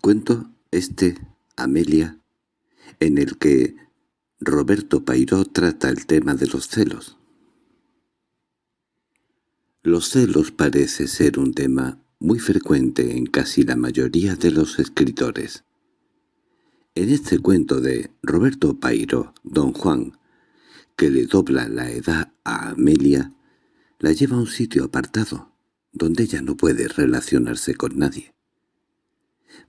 Cuento este, Amelia, en el que Roberto Pairó trata el tema de los celos. Los celos parece ser un tema muy frecuente en casi la mayoría de los escritores. En este cuento de Roberto Pairo, Don Juan, que le dobla la edad a Amelia, la lleva a un sitio apartado, donde ella no puede relacionarse con nadie.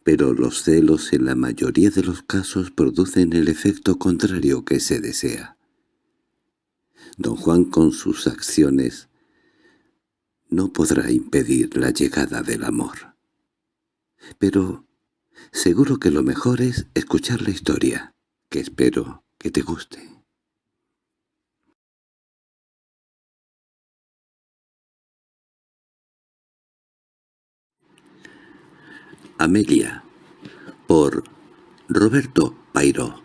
Pero los celos en la mayoría de los casos producen el efecto contrario que se desea. Don Juan con sus acciones no podrá impedir la llegada del amor. Pero seguro que lo mejor es escuchar la historia, que espero que te guste. Amelia, por Roberto Pairó.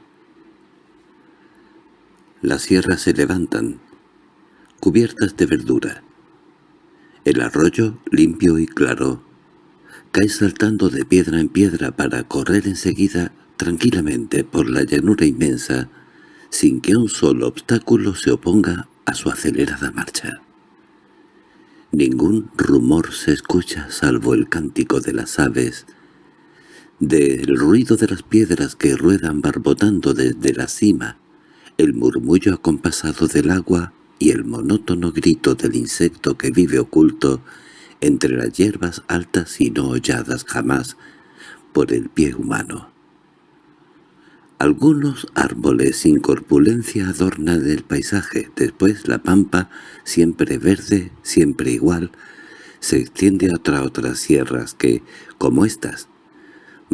Las sierras se levantan, cubiertas de verdura. El arroyo, limpio y claro, cae saltando de piedra en piedra para correr enseguida tranquilamente por la llanura inmensa, sin que un solo obstáculo se oponga a su acelerada marcha. Ningún rumor se escucha salvo el cántico de las aves, del ruido de las piedras que ruedan barbotando desde la cima, el murmullo acompasado del agua y el monótono grito del insecto que vive oculto entre las hierbas altas y no holladas jamás por el pie humano. Algunos árboles sin corpulencia adornan el paisaje, después la pampa, siempre verde, siempre igual, se extiende a otras sierras que, como estas,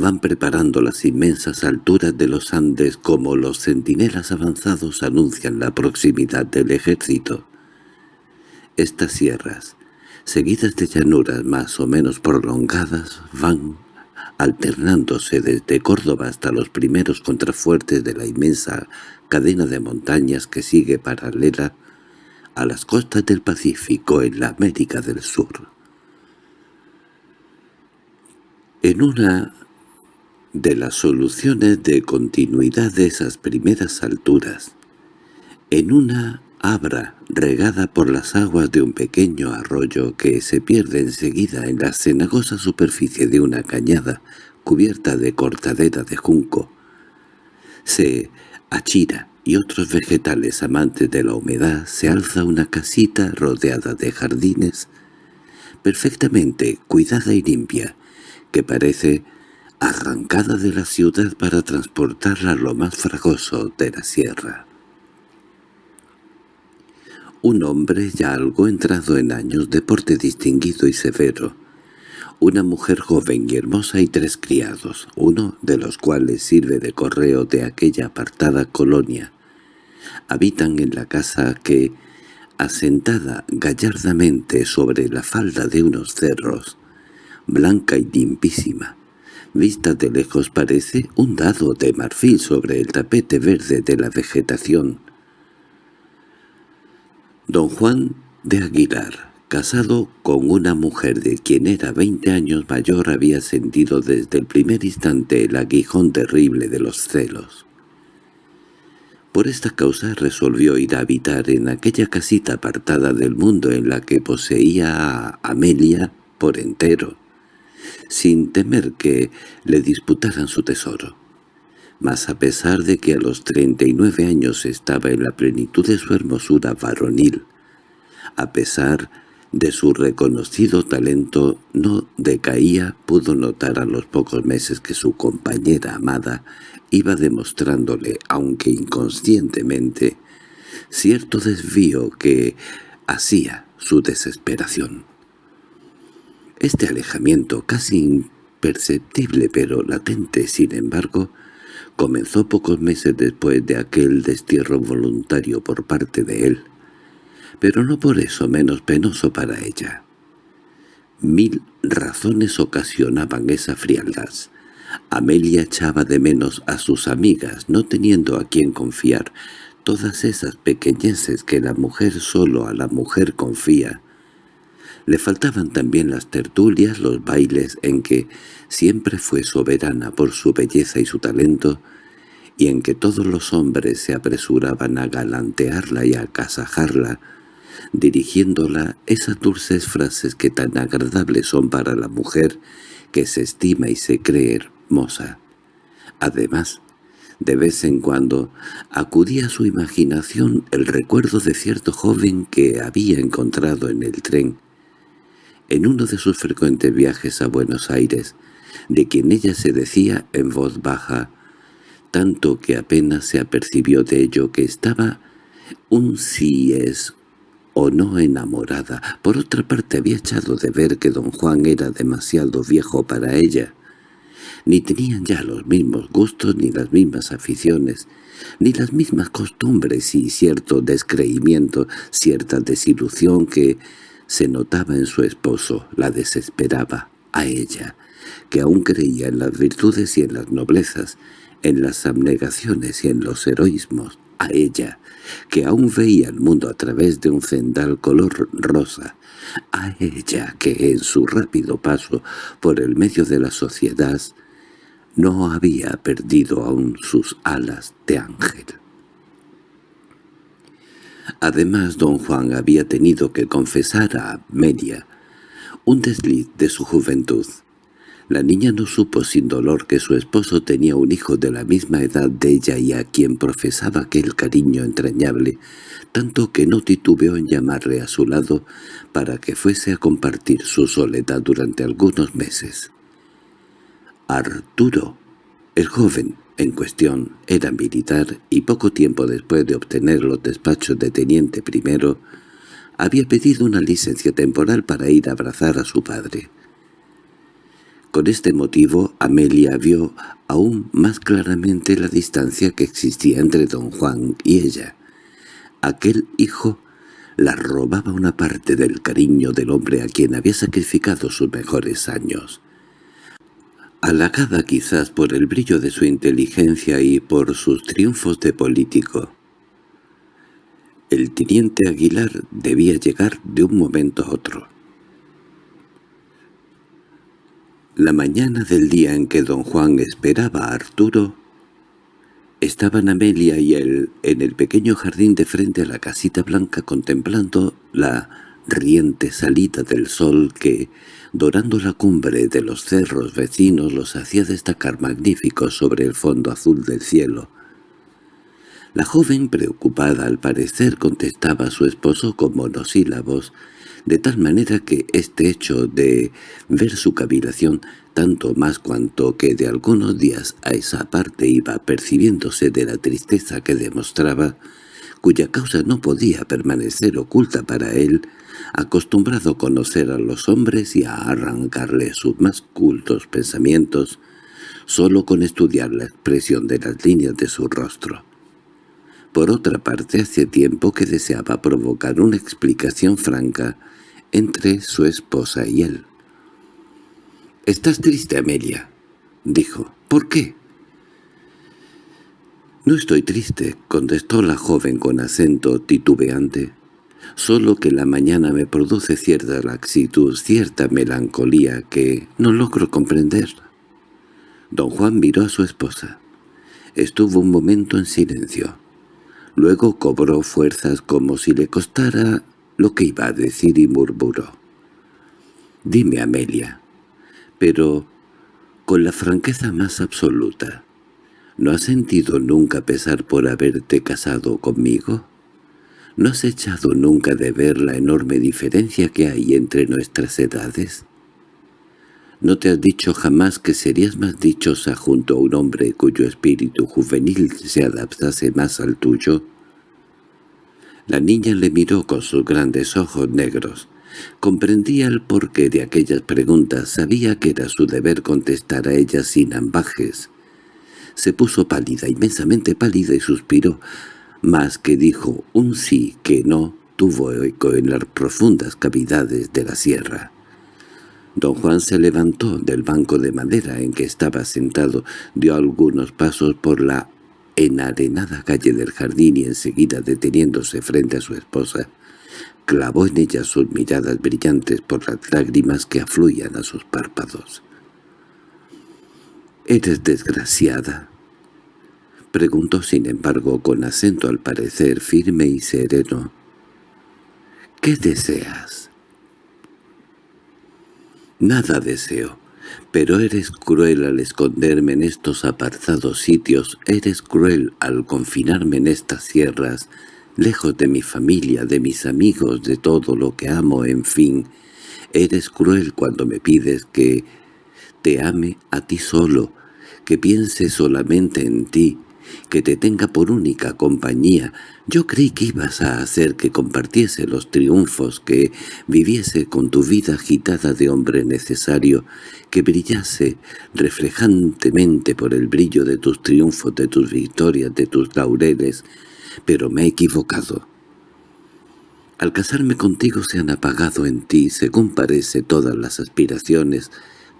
van preparando las inmensas alturas de los Andes como los centinelas avanzados anuncian la proximidad del ejército. Estas sierras, seguidas de llanuras más o menos prolongadas, van alternándose desde Córdoba hasta los primeros contrafuertes de la inmensa cadena de montañas que sigue paralela a las costas del Pacífico en la América del Sur. En una de las soluciones de continuidad de esas primeras alturas. En una abra regada por las aguas de un pequeño arroyo que se pierde enseguida en la cenagosa superficie de una cañada cubierta de cortadera de junco, se achira y otros vegetales amantes de la humedad se alza una casita rodeada de jardines perfectamente cuidada y limpia, que parece arrancada de la ciudad para transportarla a lo más fragoso de la sierra. Un hombre ya algo entrado en años de porte distinguido y severo, una mujer joven y hermosa y tres criados, uno de los cuales sirve de correo de aquella apartada colonia, habitan en la casa que, asentada gallardamente sobre la falda de unos cerros, blanca y limpísima, Vista de lejos parece un dado de marfil sobre el tapete verde de la vegetación. Don Juan de Aguilar, casado con una mujer de quien era veinte años mayor, había sentido desde el primer instante el aguijón terrible de los celos. Por esta causa resolvió ir a habitar en aquella casita apartada del mundo en la que poseía a Amelia por entero sin temer que le disputaran su tesoro. Mas a pesar de que a los treinta y nueve años estaba en la plenitud de su hermosura varonil, a pesar de su reconocido talento no decaía, pudo notar a los pocos meses que su compañera amada iba demostrándole, aunque inconscientemente, cierto desvío que hacía su desesperación. Este alejamiento, casi imperceptible pero latente, sin embargo, comenzó pocos meses después de aquel destierro voluntario por parte de él, pero no por eso menos penoso para ella. Mil razones ocasionaban esa frialdad. Amelia echaba de menos a sus amigas, no teniendo a quien confiar, todas esas pequeñeces que la mujer solo a la mujer confía, Le faltaban también las tertulias, los bailes en que siempre fue soberana por su belleza y su talento, y en que todos los hombres se apresuraban a galantearla y a casajarla, dirigiéndola esas dulces frases que tan agradables son para la mujer que se estima y se cree hermosa. Además, de vez en cuando acudía a su imaginación el recuerdo de cierto joven que había encontrado en el tren, en uno de sus frecuentes viajes a Buenos Aires, de quien ella se decía en voz baja, tanto que apenas se apercibió de ello que estaba un sí es o no enamorada. Por otra parte había echado de ver que don Juan era demasiado viejo para ella. Ni tenían ya los mismos gustos ni las mismas aficiones, ni las mismas costumbres y cierto descreimiento, cierta desilusión que se notaba en su esposo, la desesperaba a ella, que aún creía en las virtudes y en las noblezas, en las abnegaciones y en los heroísmos, a ella, que aún veía el mundo a través de un cendal color rosa, a ella que en su rápido paso por el medio de la sociedad no había perdido aún sus alas de ángel. Además, don Juan había tenido que confesar a Amelia un desliz de su juventud, la niña no supo sin dolor que su esposo tenía un hijo de la misma edad de ella y a quien profesaba aquel cariño entrañable, tanto que no titubeó en llamarle a su lado para que fuese a compartir su soledad durante algunos meses. Arturo, el joven en cuestión, era militar y poco tiempo después de obtener los despachos de teniente primero, había pedido una licencia temporal para ir a abrazar a su padre. Con este motivo Amelia vio aún más claramente la distancia que existía entre don Juan y ella. Aquel hijo la robaba una parte del cariño del hombre a quien había sacrificado sus mejores años. Halagada quizás por el brillo de su inteligencia y por sus triunfos de político, el teniente Aguilar debía llegar de un momento a otro. La mañana del día en que don Juan esperaba a Arturo, estaban Amelia y él en el pequeño jardín de frente a la casita blanca contemplando la riente salida del sol que, dorando la cumbre de los cerros vecinos, los hacía destacar magníficos sobre el fondo azul del cielo. La joven, preocupada al parecer, contestaba a su esposo con monosílabos, de tal manera que este hecho de ver su cavilación tanto más cuanto que de algunos días a esa parte iba percibiéndose de la tristeza que demostraba, cuya causa no podía permanecer oculta para él, acostumbrado a conocer a los hombres y a arrancarle sus más cultos pensamientos, solo con estudiar la expresión de las líneas de su rostro. Por otra parte, hacía tiempo que deseaba provocar una explicación franca entre su esposa y él. «¿Estás triste, Amelia?» dijo. «¿Por qué?» «No estoy triste», contestó la joven con acento titubeante. «Solo que la mañana me produce cierta laxitud, cierta melancolía que no logro comprender». Don Juan miró a su esposa. Estuvo un momento en silencio. Luego cobró fuerzas como si le costara lo que iba a decir y murmuró. «Dime, Amelia, pero con la franqueza más absoluta, ¿no has sentido nunca pesar por haberte casado conmigo? ¿No has echado nunca de ver la enorme diferencia que hay entre nuestras edades? ¿No te has dicho jamás que serías más dichosa junto a un hombre cuyo espíritu juvenil se adaptase más al tuyo?» La niña le miró con sus grandes ojos negros. Comprendía el porqué de aquellas preguntas, sabía que era su deber contestar a ellas sin ambajes. Se puso pálida, inmensamente pálida, y suspiró, más que dijo un sí que no tuvo eco en las profundas cavidades de la sierra. Don Juan se levantó del banco de madera en que estaba sentado, dio algunos pasos por la enarenada calle del jardín y enseguida deteniéndose frente a su esposa, clavó en ella sus miradas brillantes por las lágrimas que afluían a sus párpados. —¿Eres desgraciada? Preguntó sin embargo con acento al parecer firme y sereno. —¿Qué deseas? —Nada deseo. Pero eres cruel al esconderme en estos apartados sitios, eres cruel al confinarme en estas sierras, lejos de mi familia, de mis amigos, de todo lo que amo, en fin. Eres cruel cuando me pides que te ame a ti solo, que piense solamente en ti, que te tenga por única compañía. Yo creí que ibas a hacer que compartiese los triunfos, que viviese con tu vida agitada de hombre necesario, que brillase reflejantemente por el brillo de tus triunfos, de tus victorias, de tus laureles, pero me he equivocado. Al casarme contigo se han apagado en ti, según parece, todas las aspiraciones,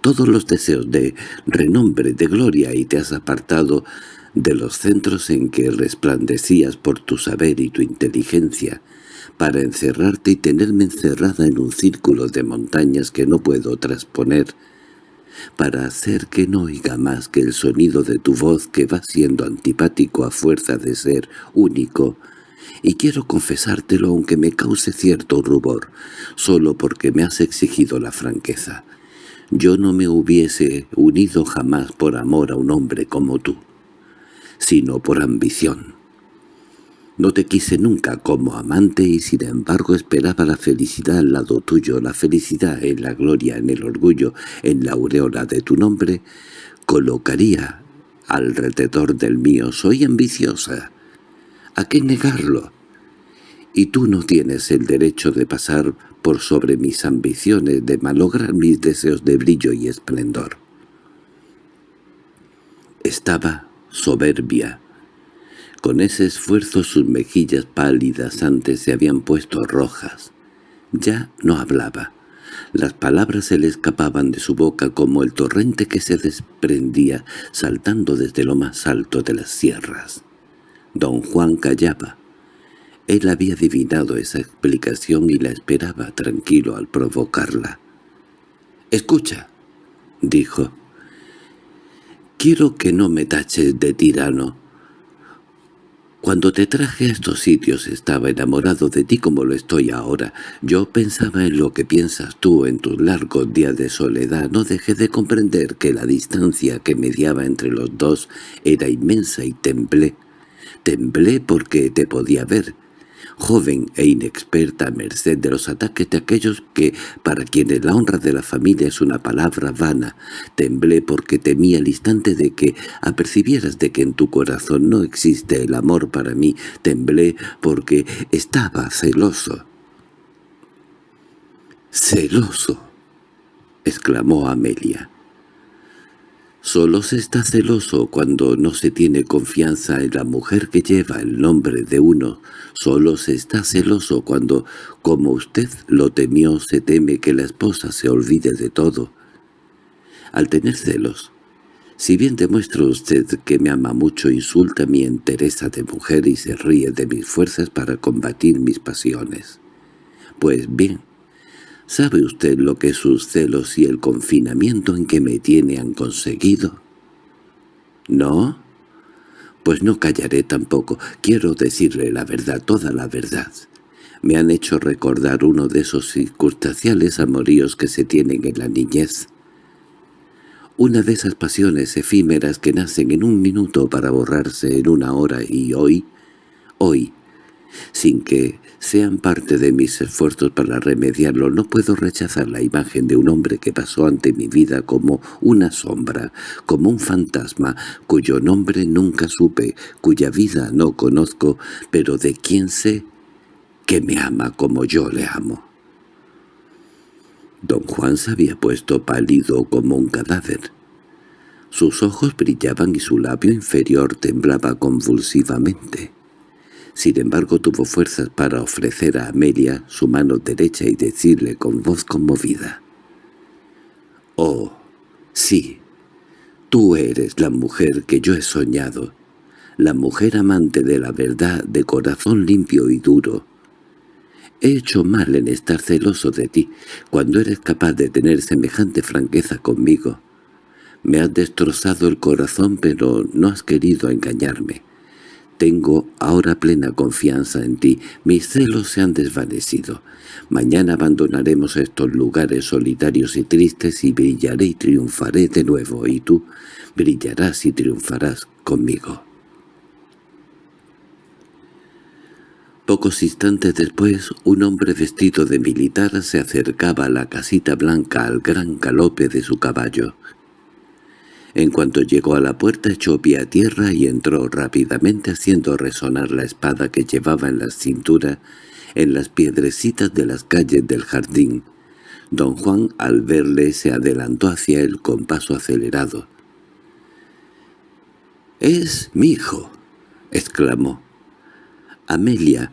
todos los deseos de renombre, de gloria, y te has apartado de los centros en que resplandecías por tu saber y tu inteligencia, para encerrarte y tenerme encerrada en un círculo de montañas que no puedo trasponer, para hacer que no oiga más que el sonido de tu voz que va siendo antipático a fuerza de ser único, y quiero confesártelo aunque me cause cierto rubor, solo porque me has exigido la franqueza. Yo no me hubiese unido jamás por amor a un hombre como tú sino por ambición. No te quise nunca como amante y sin embargo esperaba la felicidad al lado tuyo, la felicidad en la gloria, en el orgullo, en la aureola de tu nombre, colocaría alrededor del mío. Soy ambiciosa. ¿A qué negarlo? Y tú no tienes el derecho de pasar por sobre mis ambiciones, de malograr mis deseos de brillo y esplendor. Estaba soberbia. Con ese esfuerzo sus mejillas pálidas antes se habían puesto rojas. Ya no hablaba. Las palabras se le escapaban de su boca como el torrente que se desprendía saltando desde lo más alto de las sierras. Don Juan callaba. Él había adivinado esa explicación y la esperaba tranquilo al provocarla. «Escucha», dijo. Quiero que no me taches de tirano. Cuando te traje a estos sitios estaba enamorado de ti como lo estoy ahora. Yo pensaba en lo que piensas tú en tus largos días de soledad. No dejé de comprender que la distancia que mediaba entre los dos era inmensa y temblé. Temblé porque te podía ver, joven e inexperta a merced de los ataques de aquellos que, para quienes la honra de la familia es una palabra vana, temblé porque temía el instante de que apercibieras de que en tu corazón no existe el amor para mí, temblé porque estaba celoso. —¡Celoso! —exclamó Amelia. Solo se está celoso cuando no se tiene confianza en la mujer que lleva el nombre de uno. Solo se está celoso cuando, como usted lo temió, se teme que la esposa se olvide de todo. Al tener celos, si bien demuestra usted que me ama mucho, insulta mi entereza de mujer y se ríe de mis fuerzas para combatir mis pasiones. Pues bien, ¿Sabe usted lo que sus celos y el confinamiento en que me tiene han conseguido? ¿No? Pues no callaré tampoco. Quiero decirle la verdad, toda la verdad. Me han hecho recordar uno de esos circunstanciales amoríos que se tienen en la niñez. Una de esas pasiones efímeras que nacen en un minuto para borrarse en una hora y hoy, hoy, sin que sean parte de mis esfuerzos para remediarlo, no puedo rechazar la imagen de un hombre que pasó ante mi vida como una sombra, como un fantasma, cuyo nombre nunca supe, cuya vida no conozco, pero de quien sé que me ama como yo le amo. Don Juan se había puesto pálido como un cadáver. Sus ojos brillaban y su labio inferior temblaba convulsivamente. Sin embargo tuvo fuerzas para ofrecer a Amelia su mano derecha y decirle con voz conmovida. «Oh, sí, tú eres la mujer que yo he soñado, la mujer amante de la verdad, de corazón limpio y duro. He hecho mal en estar celoso de ti, cuando eres capaz de tener semejante franqueza conmigo. Me has destrozado el corazón, pero no has querido engañarme. Tengo ahora plena confianza en ti. Mis celos se han desvanecido. Mañana abandonaremos estos lugares solitarios y tristes y brillaré y triunfaré de nuevo, y tú brillarás y triunfarás conmigo. Pocos instantes después, un hombre vestido de militar se acercaba a la casita blanca al gran galope de su caballo. En cuanto llegó a la puerta echó pie a tierra y entró rápidamente haciendo resonar la espada que llevaba en la cintura en las piedrecitas de las calles del jardín. Don Juan al verle se adelantó hacia él con paso acelerado. —¡Es mi hijo! —exclamó. Amelia,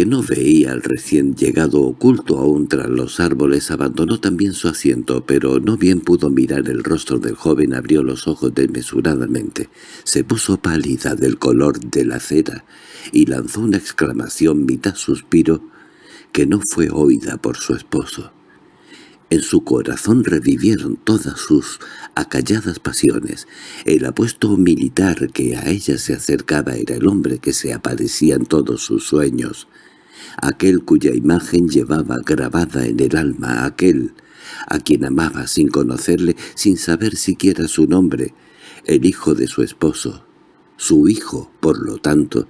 que no veía al recién llegado oculto aún tras los árboles, abandonó también su asiento, pero no bien pudo mirar el rostro del joven, abrió los ojos desmesuradamente, se puso pálida del color de la cera y lanzó una exclamación mitad suspiro que no fue oída por su esposo. En su corazón revivieron todas sus acalladas pasiones. El apuesto militar que a ella se acercaba era el hombre que se aparecía en todos sus sueños, aquel cuya imagen llevaba grabada en el alma, aquel a quien amaba sin conocerle, sin saber siquiera su nombre, el hijo de su esposo, su hijo, por lo tanto,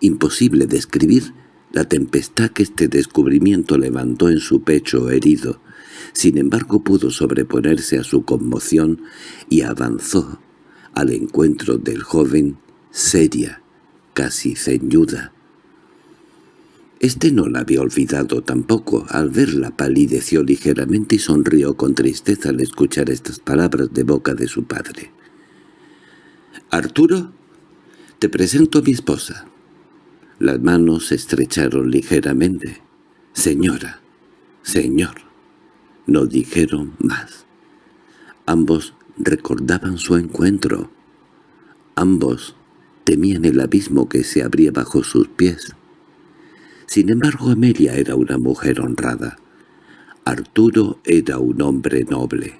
imposible describir la tempestad que este descubrimiento levantó en su pecho herido, sin embargo pudo sobreponerse a su conmoción y avanzó al encuentro del joven, seria, casi ceñuda. Este no la había olvidado tampoco. Al verla palideció ligeramente y sonrió con tristeza al escuchar estas palabras de boca de su padre. «Arturo, te presento a mi esposa». Las manos se estrecharon ligeramente. «Señora, señor». No dijeron más. Ambos recordaban su encuentro. Ambos temían el abismo que se abría bajo sus pies. Sin embargo, Amelia era una mujer honrada. Arturo era un hombre noble.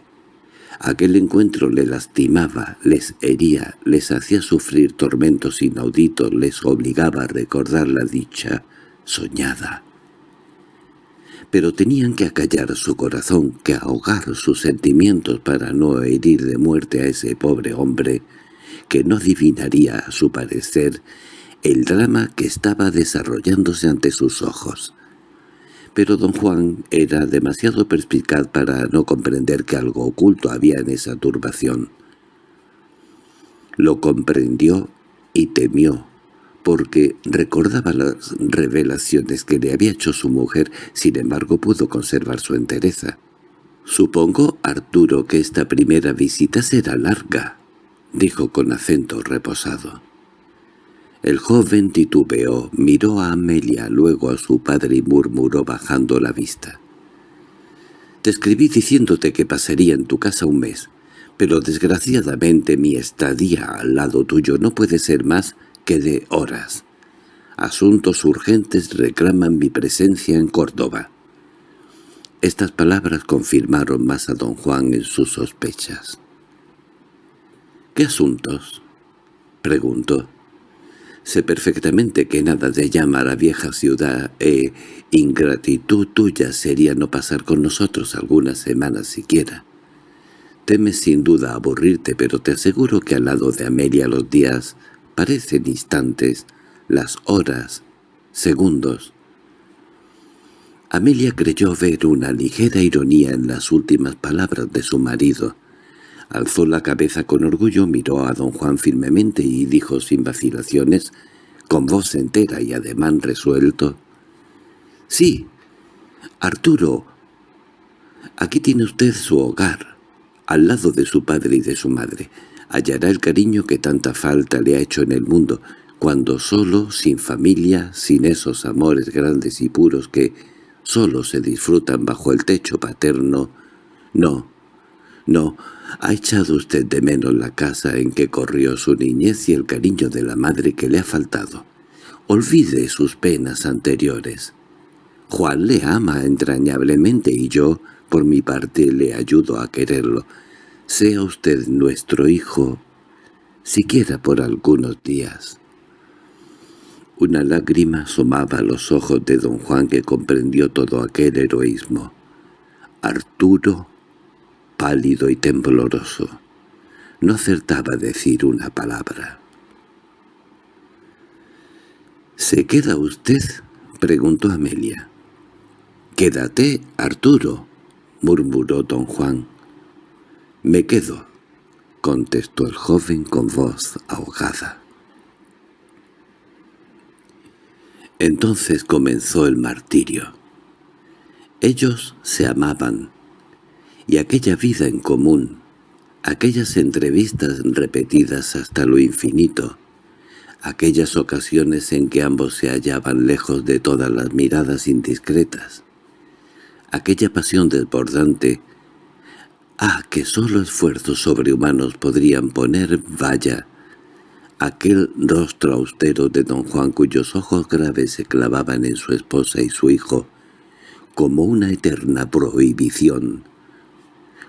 Aquel encuentro le lastimaba, les hería, les hacía sufrir tormentos inauditos, les obligaba a recordar la dicha soñada pero tenían que acallar su corazón, que ahogar sus sentimientos para no herir de muerte a ese pobre hombre, que no adivinaría, a su parecer, el drama que estaba desarrollándose ante sus ojos. Pero don Juan era demasiado perspicaz para no comprender que algo oculto había en esa turbación. Lo comprendió y temió, porque recordaba las revelaciones que le había hecho su mujer, sin embargo pudo conservar su entereza. «Supongo, Arturo, que esta primera visita será larga», dijo con acento reposado. El joven titubeó, miró a Amelia, luego a su padre y murmuró bajando la vista. «Te escribí diciéndote que pasaría en tu casa un mes, pero desgraciadamente mi estadía al lado tuyo no puede ser más que de horas. Asuntos urgentes reclaman mi presencia en Córdoba. Estas palabras confirmaron más a don Juan en sus sospechas. —¿Qué asuntos? —preguntó. Sé perfectamente que nada de llama a la vieja ciudad e ingratitud tuya sería no pasar con nosotros algunas semanas siquiera. Temes sin duda aburrirte, pero te aseguro que al lado de Amelia los días parecen instantes, las horas, segundos. Amelia creyó ver una ligera ironía en las últimas palabras de su marido. Alzó la cabeza con orgullo, miró a don Juan firmemente y dijo sin vacilaciones, con voz entera y ademán resuelto, «Sí, Arturo, aquí tiene usted su hogar, al lado de su padre y de su madre hallará el cariño que tanta falta le ha hecho en el mundo, cuando solo, sin familia, sin esos amores grandes y puros que solo se disfrutan bajo el techo paterno. No, no, ha echado usted de menos la casa en que corrió su niñez y el cariño de la madre que le ha faltado. Olvide sus penas anteriores. Juan le ama entrañablemente y yo, por mi parte, le ayudo a quererlo. Sea usted nuestro hijo, siquiera por algunos días. Una lágrima asomaba los ojos de don Juan que comprendió todo aquel heroísmo. Arturo, pálido y tembloroso, no acertaba a decir una palabra. —¿Se queda usted? —preguntó Amelia. —Quédate, Arturo —murmuró don Juan. —Me quedo —contestó el joven con voz ahogada. Entonces comenzó el martirio. Ellos se amaban, y aquella vida en común, aquellas entrevistas repetidas hasta lo infinito, aquellas ocasiones en que ambos se hallaban lejos de todas las miradas indiscretas, aquella pasión desbordante, ah, que sólo esfuerzos sobrehumanos podrían poner valla, aquel rostro austero de don Juan cuyos ojos graves se clavaban en su esposa y su hijo, como una eterna prohibición,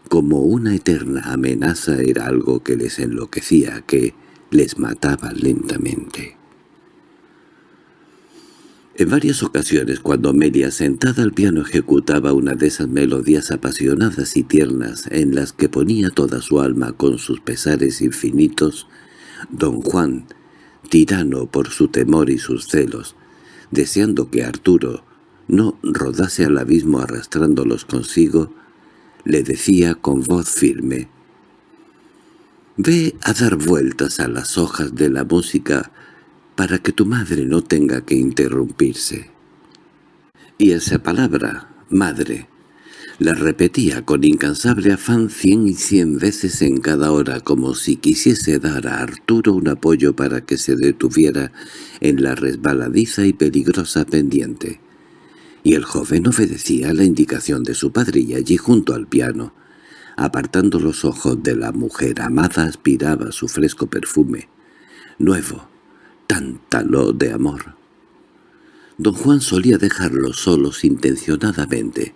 como una eterna amenaza era algo que les enloquecía, que, les mataba lentamente. En varias ocasiones, cuando Amelia sentada al piano ejecutaba una de esas melodías apasionadas y tiernas en las que ponía toda su alma con sus pesares infinitos, don Juan, tirano por su temor y sus celos, deseando que Arturo no rodase al abismo arrastrándolos consigo, le decía con voz firme, Ve a dar vueltas a las hojas de la música para que tu madre no tenga que interrumpirse. Y esa palabra, madre, la repetía con incansable afán cien y cien veces en cada hora como si quisiese dar a Arturo un apoyo para que se detuviera en la resbaladiza y peligrosa pendiente. Y el joven obedecía la indicación de su padre y allí junto al piano, Apartando los ojos de la mujer amada aspiraba su fresco perfume, nuevo, tántalo de amor. Don Juan solía dejarlos solos intencionadamente.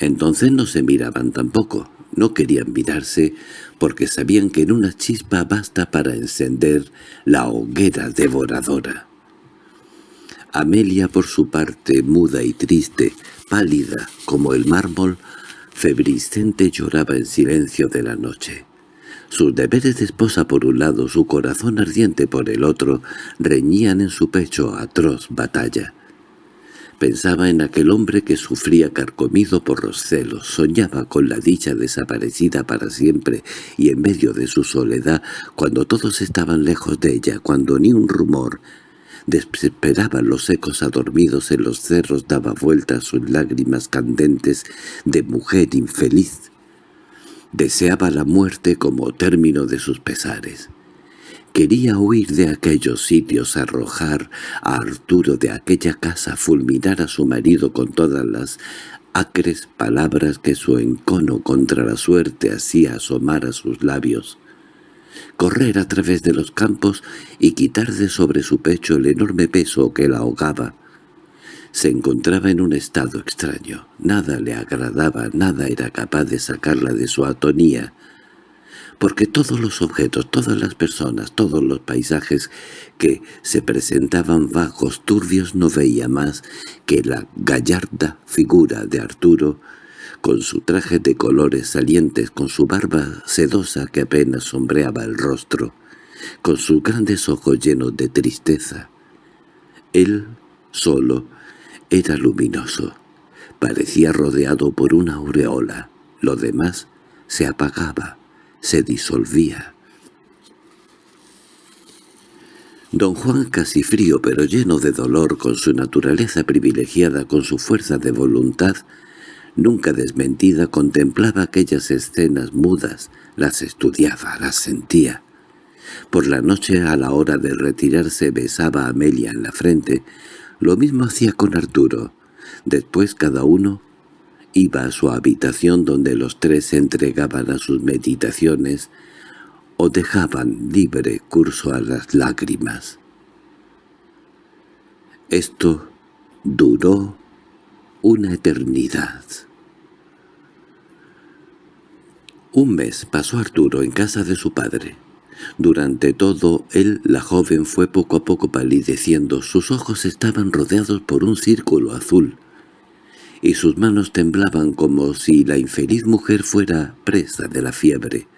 Entonces no se miraban tampoco, no querían mirarse porque sabían que en una chispa basta para encender la hoguera devoradora. Amelia, por su parte, muda y triste, pálida como el mármol, Febriscente lloraba en silencio de la noche. Sus deberes de esposa por un lado, su corazón ardiente por el otro, reñían en su pecho atroz batalla. Pensaba en aquel hombre que sufría carcomido por los celos, soñaba con la dicha desaparecida para siempre y en medio de su soledad, cuando todos estaban lejos de ella, cuando ni un rumor, Desesperaban los ecos adormidos en los cerros, daba vueltas sus lágrimas candentes de mujer infeliz. Deseaba la muerte como término de sus pesares. Quería huir de aquellos sitios, arrojar a Arturo de aquella casa, fulminar a su marido con todas las acres palabras que su encono contra la suerte hacía asomar a sus labios correr a través de los campos y quitar de sobre su pecho el enorme peso que la ahogaba. Se encontraba en un estado extraño. Nada le agradaba, nada era capaz de sacarla de su atonía, porque todos los objetos, todas las personas, todos los paisajes que se presentaban vagos, turbios, no veía más que la gallarda figura de Arturo, con su traje de colores salientes, con su barba sedosa que apenas sombreaba el rostro, con sus grandes ojos llenos de tristeza. Él, solo, era luminoso. Parecía rodeado por una aureola. Lo demás se apagaba, se disolvía. Don Juan, casi frío pero lleno de dolor, con su naturaleza privilegiada, con su fuerza de voluntad, nunca desmentida, contemplaba aquellas escenas mudas, las estudiaba, las sentía. Por la noche, a la hora de retirarse, besaba a Amelia en la frente. Lo mismo hacía con Arturo. Después cada uno iba a su habitación donde los tres se entregaban a sus meditaciones o dejaban libre curso a las lágrimas. Esto duró una eternidad. Un mes pasó Arturo en casa de su padre. Durante todo él, la joven fue poco a poco palideciendo, sus ojos estaban rodeados por un círculo azul, y sus manos temblaban como si la infeliz mujer fuera presa de la fiebre.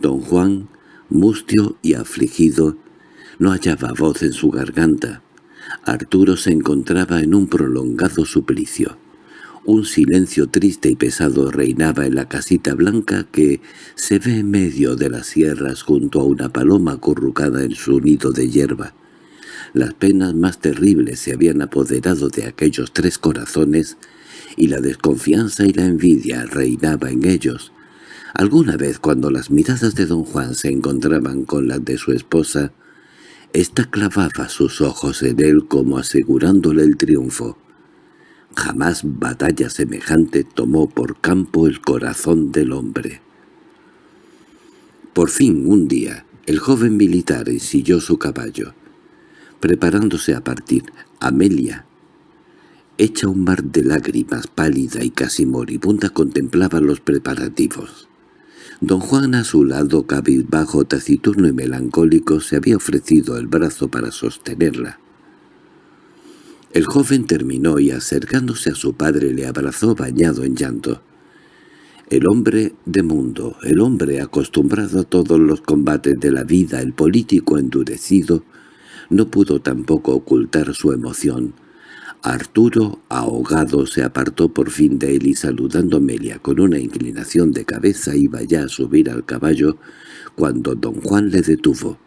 Don Juan, mustio y afligido, no hallaba voz en su garganta. Arturo se encontraba en un prolongado suplicio. Un silencio triste y pesado reinaba en la casita blanca que se ve en medio de las sierras junto a una paloma acurrucada en su nido de hierba. Las penas más terribles se habían apoderado de aquellos tres corazones y la desconfianza y la envidia reinaba en ellos. Alguna vez cuando las miradas de don Juan se encontraban con las de su esposa, ésta clavaba sus ojos en él como asegurándole el triunfo. Jamás batalla semejante tomó por campo el corazón del hombre. Por fin, un día, el joven militar ensilló su caballo. Preparándose a partir, Amelia, hecha un mar de lágrimas, pálida y casi moribunda, contemplaba los preparativos. Don Juan a su lado, cabizbajo, taciturno y melancólico, se había ofrecido el brazo para sostenerla. El joven terminó y acercándose a su padre le abrazó bañado en llanto. El hombre de mundo, el hombre acostumbrado a todos los combates de la vida, el político endurecido, no pudo tampoco ocultar su emoción. Arturo, ahogado, se apartó por fin de él y saludando a Amelia con una inclinación de cabeza iba ya a subir al caballo cuando don Juan le detuvo.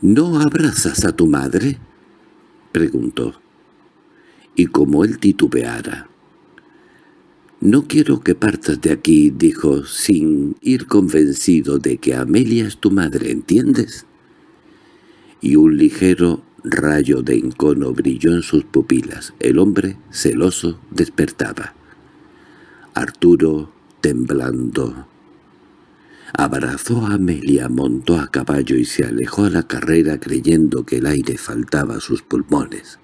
—¿No abrazas a tu madre? —preguntó. Y como él titubeara. —No quiero que partas de aquí —dijo, sin ir convencido de que Amelia es tu madre, ¿entiendes? Y un ligero rayo de encono brilló en sus pupilas. El hombre, celoso, despertaba. Arturo, temblando, Abrazó a Amelia, montó a caballo y se alejó a la carrera creyendo que el aire faltaba a sus pulmones.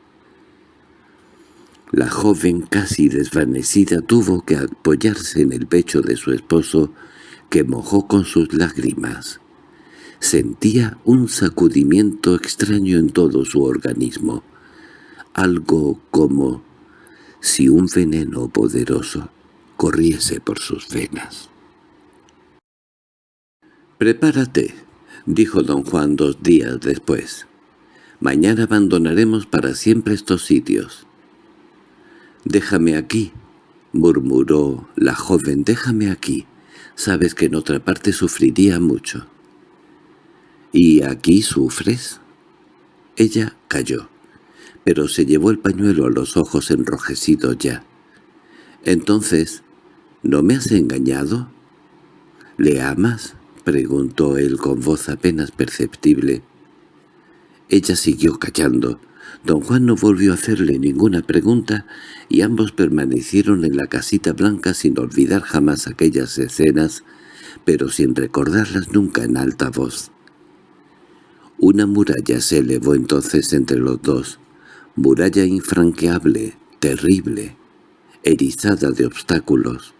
La joven, casi desvanecida, tuvo que apoyarse en el pecho de su esposo, que mojó con sus lágrimas. Sentía un sacudimiento extraño en todo su organismo, algo como si un veneno poderoso corriese por sus venas. «Prepárate», dijo don Juan dos días después. «Mañana abandonaremos para siempre estos sitios». «Déjame aquí», murmuró la joven, «déjame aquí. Sabes que en otra parte sufriría mucho». «¿Y aquí sufres?» Ella cayó, pero se llevó el pañuelo a los ojos enrojecidos ya. «Entonces, ¿no me has engañado? ¿Le amas?» —preguntó él con voz apenas perceptible. Ella siguió callando. Don Juan no volvió a hacerle ninguna pregunta y ambos permanecieron en la casita blanca sin olvidar jamás aquellas escenas, pero sin recordarlas nunca en alta voz. Una muralla se elevó entonces entre los dos, muralla infranqueable, terrible, erizada de obstáculos.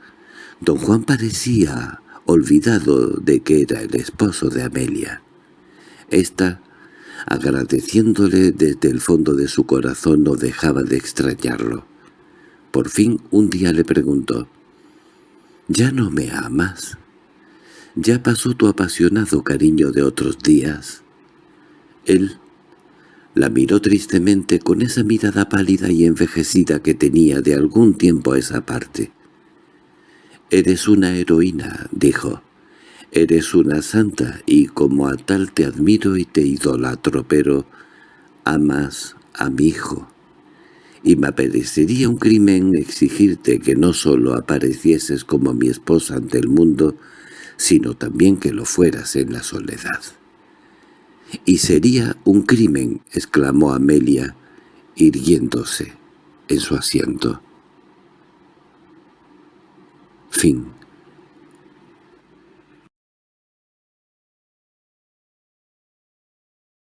Don Juan parecía olvidado de que era el esposo de Amelia. Esta, agradeciéndole desde el fondo de su corazón, no dejaba de extrañarlo. Por fin un día le preguntó, «¿Ya no me amas? ¿Ya pasó tu apasionado cariño de otros días?» Él la miró tristemente con esa mirada pálida y envejecida que tenía de algún tiempo a esa parte. «Eres una heroína», dijo. «Eres una santa y como a tal te admiro y te idolatro, pero amas a mi hijo. Y me parecería un crimen exigirte que no solo aparecieses como mi esposa ante el mundo, sino también que lo fueras en la soledad». «Y sería un crimen», exclamó Amelia, irguiéndose en su asiento. Fin